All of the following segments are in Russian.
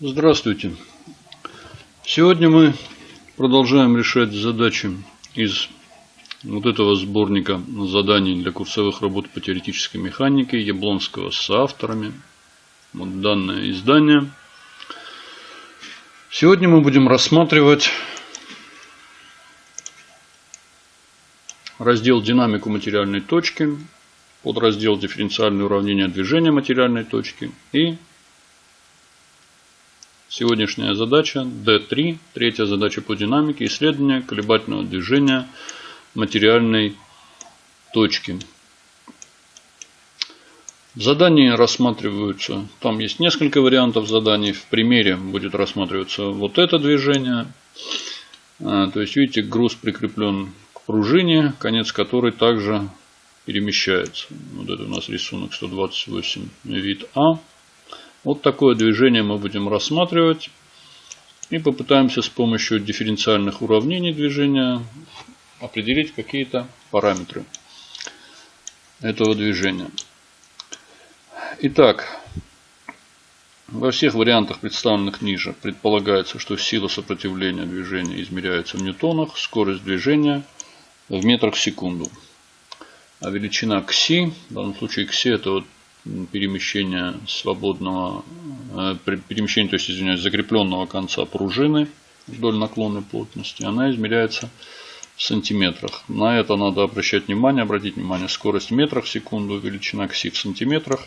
Здравствуйте. Сегодня мы продолжаем решать задачи из вот этого сборника заданий для курсовых работ по теоретической механике Яблонского с авторами. Вот данное издание. Сегодня мы будем рассматривать раздел «Динамику материальной точки», подраздел «Дифференциальное уравнение движения материальной точки» и Сегодняшняя задача D3, третья задача по динамике, исследование колебательного движения материальной точки. В задании рассматриваются, там есть несколько вариантов заданий. В примере будет рассматриваться вот это движение. А, то есть, видите, груз прикреплен к пружине, конец которой также перемещается. Вот это у нас рисунок 128, вид А. Вот такое движение мы будем рассматривать. И попытаемся с помощью дифференциальных уравнений движения определить какие-то параметры этого движения. Итак, во всех вариантах, представленных ниже, предполагается, что сила сопротивления движения измеряется в ньютонах, скорость движения в метрах в секунду. А величина кси, в данном случае кси это вот перемещения свободного, э, перемещения, то есть, извиняюсь, закрепленного конца пружины вдоль наклонной плотности, она измеряется в сантиметрах. На это надо обращать внимание, обратить внимание, скорость в метрах в секунду, величина кси в сантиметрах.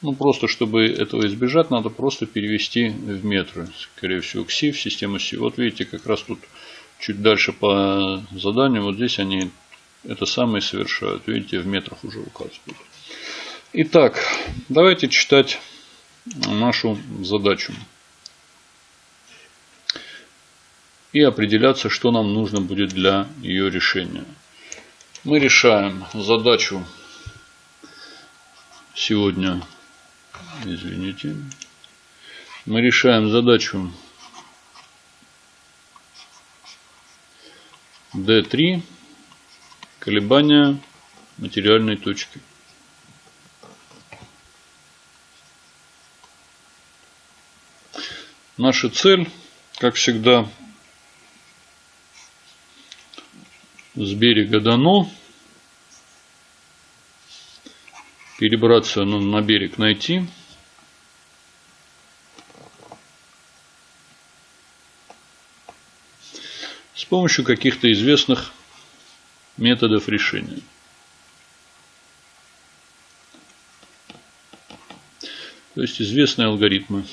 Ну, просто чтобы этого избежать, надо просто перевести в метры. Скорее всего, кси в систему си. Вот видите, как раз тут чуть дальше по заданию, вот здесь они это самое совершают. Видите, в метрах уже указывают. Итак, давайте читать нашу задачу. И определяться, что нам нужно будет для ее решения. Мы решаем задачу сегодня, извините, мы решаем задачу D3 колебания материальной точки. Наша цель, как всегда, с берега дано. Перебраться ну, на берег найти. С помощью каких-то известных методов решения. То есть известные алгоритмы.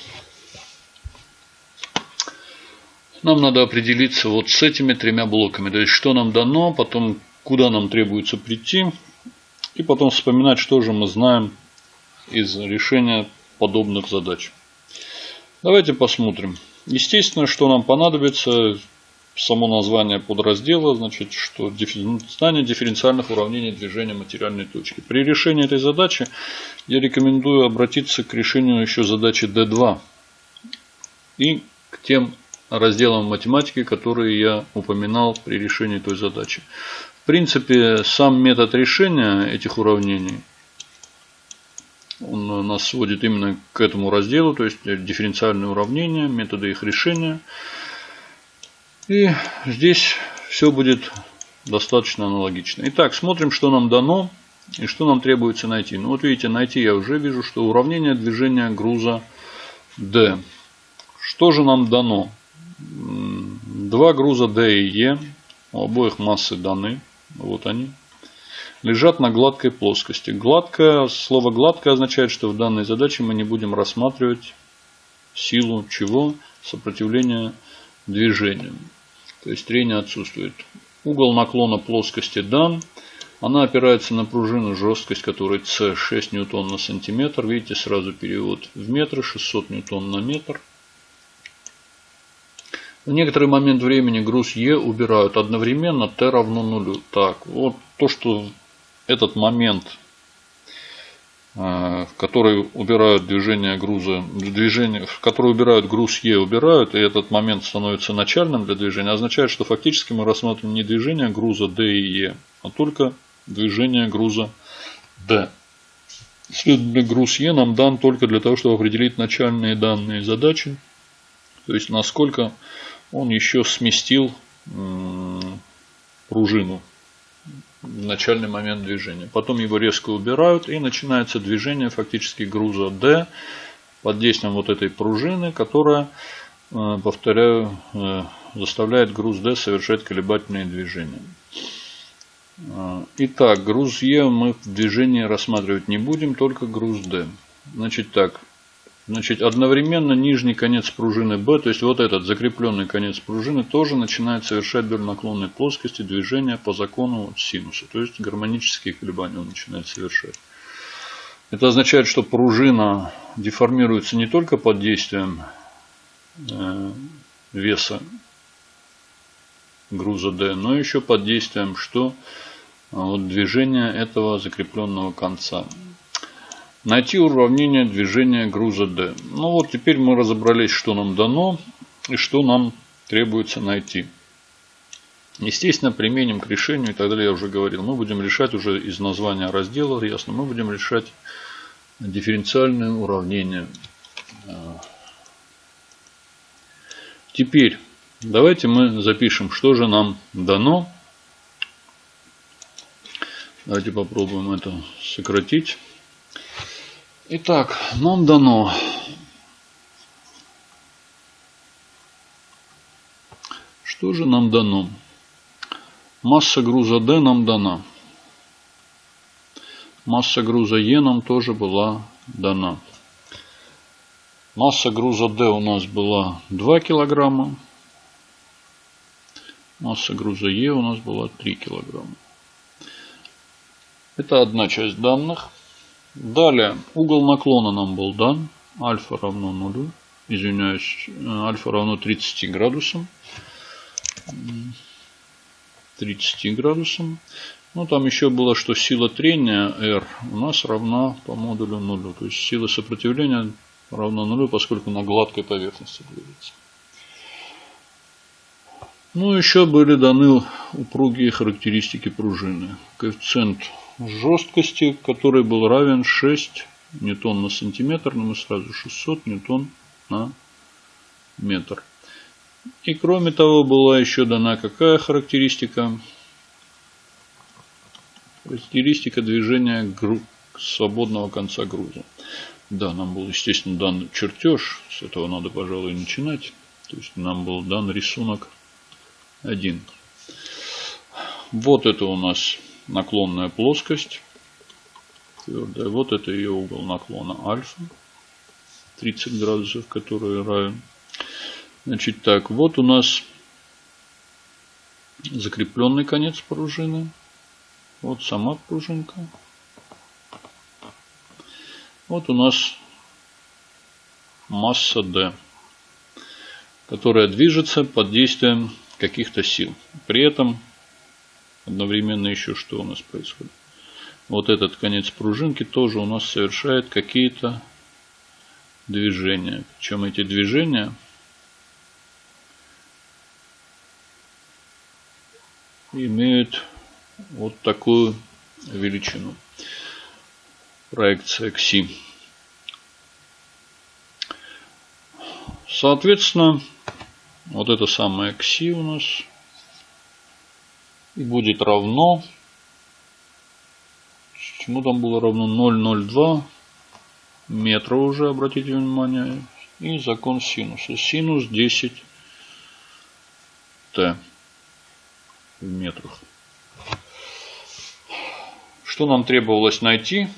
Нам надо определиться вот с этими тремя блоками. То есть, что нам дано, потом куда нам требуется прийти. И потом вспоминать, что же мы знаем из решения подобных задач. Давайте посмотрим. Естественно, что нам понадобится само название подраздела, значит, что знание дифференциальных уравнений движения материальной точки. При решении этой задачи я рекомендую обратиться к решению еще задачи D2 и к тем разделом математики, которые я упоминал при решении той задачи. В принципе, сам метод решения этих уравнений, он нас сводит именно к этому разделу, то есть дифференциальные уравнения, методы их решения. И здесь все будет достаточно аналогично. Итак, смотрим, что нам дано и что нам требуется найти. Ну вот видите, найти я уже вижу, что уравнение движения груза D. Что же нам дано? Два груза D и E, у обоих массы даны, вот они, лежат на гладкой плоскости. Гладкое, слово гладкое означает, что в данной задаче мы не будем рассматривать силу чего? Сопротивления движению. То есть трение отсутствует. Угол наклона плоскости дан. Она опирается на пружину, жесткость которой C 6 ньютон на сантиметр. Видите, сразу перевод в метры, 600 ньютон на метр. В некоторый момент времени груз Е убирают одновременно Т равно нулю. Так, вот то, что этот момент, э, в который убирают движение груза, движение, в который убирают груз Е, убирают, и этот момент становится начальным для движения, означает, что фактически мы рассматриваем не движение груза D и Е, а только движение груза D. Следовательно, груз Е нам дан только для того, чтобы определить начальные данные задачи То есть насколько он еще сместил пружину в начальный момент движения. Потом его резко убирают и начинается движение фактически груза D под действием вот этой пружины, которая, э, повторяю, э, заставляет груз D совершать колебательные движения. Э, итак, груз Е мы в движении рассматривать не будем, только груз D. Значит так, Значит, одновременно нижний конец пружины B, то есть вот этот закрепленный конец пружины, тоже начинает совершать вдоль наклонной плоскости движения по закону синуса. То есть гармонические колебания он начинает совершать. Это означает, что пружина деформируется не только под действием э, веса груза D, но еще под действием что? Вот движения этого закрепленного конца. Найти уравнение движения груза D. Ну вот теперь мы разобрались, что нам дано и что нам требуется найти. Естественно, применим к решению и так далее, я уже говорил. Мы будем решать уже из названия раздела, ясно, мы будем решать дифференциальные уравнения. Теперь давайте мы запишем, что же нам дано. Давайте попробуем это сократить. Итак, нам дано Что же нам дано? Масса груза D нам дана. Масса груза Е нам тоже была дана. Масса груза D у нас была 2 килограмма. Масса груза Е у нас была 3 килограмма. Это одна часть данных. Далее, угол наклона нам был дан. Альфа равно нулю. Извиняюсь, альфа равно 30 градусам. 30 градусам. Ну, там еще было, что сила трения R у нас равна по модулю нулю. То есть сила сопротивления равна нулю, поскольку на гладкой поверхности движется. Ну, еще были даны упругие характеристики пружины. Коэффициент жесткости, который был равен 6 ньютон на сантиметр, но мы сразу 600 ньютон на метр. И кроме того была еще дана какая характеристика? Характеристика движения свободного конца груза. Да, нам был, естественно, дан чертеж. С этого надо, пожалуй, начинать. То есть нам был дан рисунок 1. Вот это у нас наклонная плоскость. Твердая. Вот это ее угол наклона альфа. 30 градусов, который равен. Значит так, вот у нас закрепленный конец пружины. Вот сама пружинка. Вот у нас масса D, которая движется под действием каких-то сил. При этом Одновременно еще что у нас происходит? Вот этот конец пружинки тоже у нас совершает какие-то движения. Причем эти движения имеют вот такую величину. Проекция кси. Соответственно, вот это самое кси у нас и будет равно, чему там было равно 0,02 метра уже, обратите внимание, и закон синуса. Синус 10 t в метрах. Что нам требовалось найти?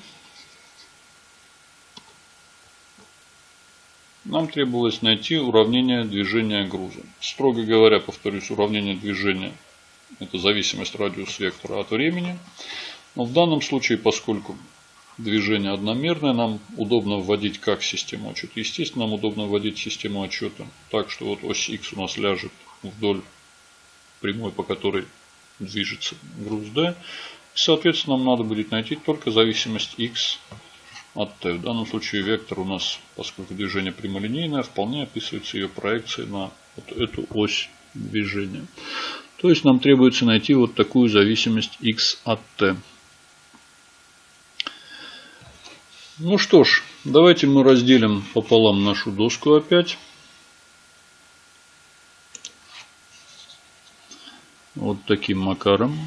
Нам требовалось найти уравнение движения груза. Строго говоря, повторюсь, уравнение движения это зависимость радиус вектора от времени. Но в данном случае, поскольку движение одномерное, нам удобно вводить как систему отчета. Естественно, нам удобно вводить систему отчета так, что вот ось X у нас ляжет вдоль прямой, по которой движется груз D. Соответственно, нам надо будет найти только зависимость X от T. В данном случае вектор у нас, поскольку движение прямолинейное, вполне описывается ее проекцией на вот эту ось движения. То есть нам требуется найти вот такую зависимость x от t. Ну что ж, давайте мы разделим пополам нашу доску опять. Вот таким макаром.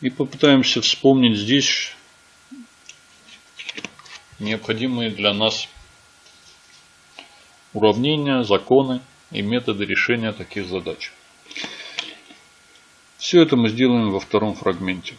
И попытаемся вспомнить здесь необходимые для нас уравнения, законы и методы решения таких задач. Все это мы сделаем во втором фрагменте.